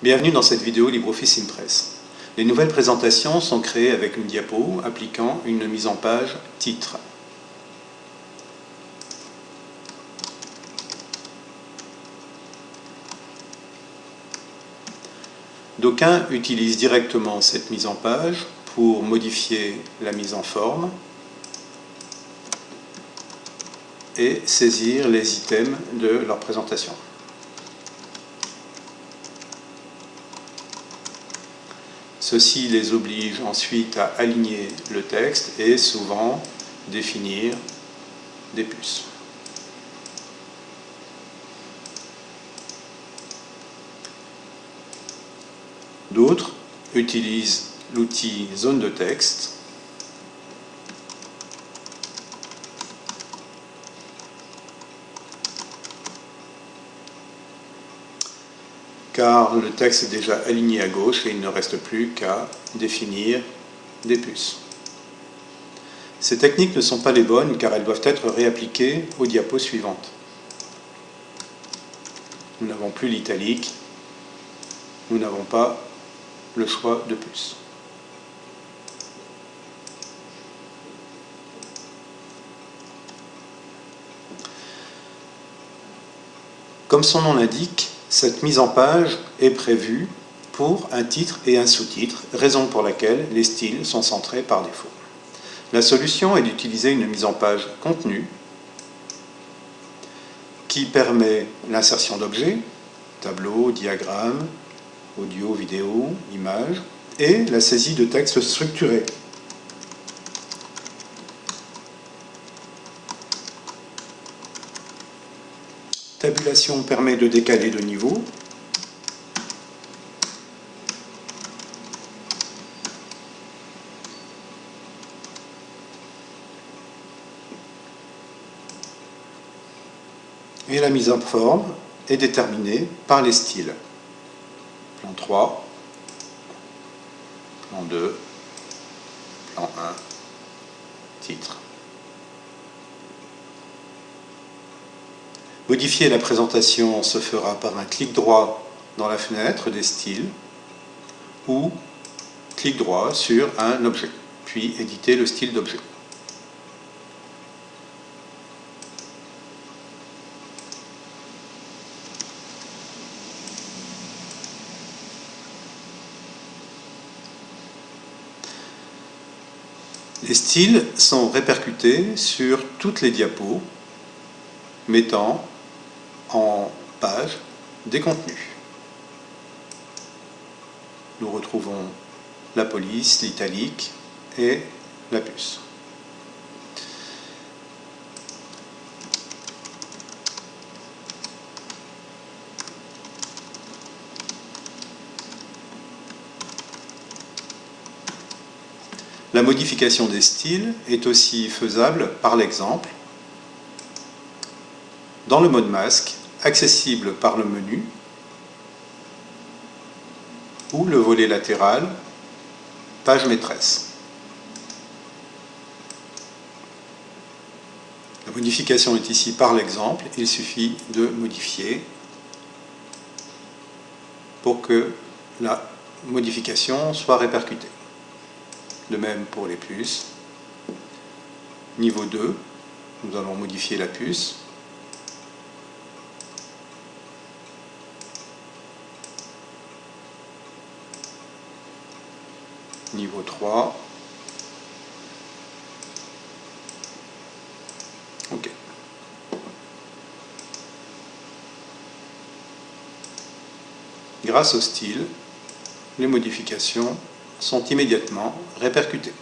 Bienvenue dans cette vidéo LibreOffice Impress. Les nouvelles présentations sont créées avec une diapo appliquant une mise en page titre. D'aucuns utilisent directement cette mise en page pour modifier la mise en forme et saisir les items de leur présentation. Ceci les oblige ensuite à aligner le texte et souvent définir des puces. D'autres utilisent l'outil zone de texte car le texte est déjà aligné à gauche et il ne reste plus qu'à définir des puces. Ces techniques ne sont pas les bonnes car elles doivent être réappliquées aux diapos suivantes. Nous n'avons plus l'italique, nous n'avons pas le choix de puces. Comme son nom l'indique, cette mise en page est prévue pour un titre et un sous-titre, raison pour laquelle les styles sont centrés par défaut. La solution est d'utiliser une mise en page contenue qui permet l'insertion d'objets, tableaux, diagrammes, audio, vidéo, images, et la saisie de textes structurés Tabulation permet de décaler de niveau. Et la mise en forme est déterminée par les styles. Plan 3, plan 2, plan 1, titre. Modifier la présentation se fera par un clic droit dans la fenêtre des styles ou clic droit sur un objet, puis éditer le style d'objet. Les styles sont répercutés sur toutes les diapos, mettant en page des contenus. Nous retrouvons la police, l'italique et la puce. La modification des styles est aussi faisable par l'exemple dans le mode masque, accessible par le menu ou le volet latéral, page maîtresse. La modification est ici par l'exemple, il suffit de modifier pour que la modification soit répercutée. De même pour les puces. Niveau 2, nous allons modifier la puce. Niveau 3. OK. Grâce au style, les modifications sont immédiatement répercutées.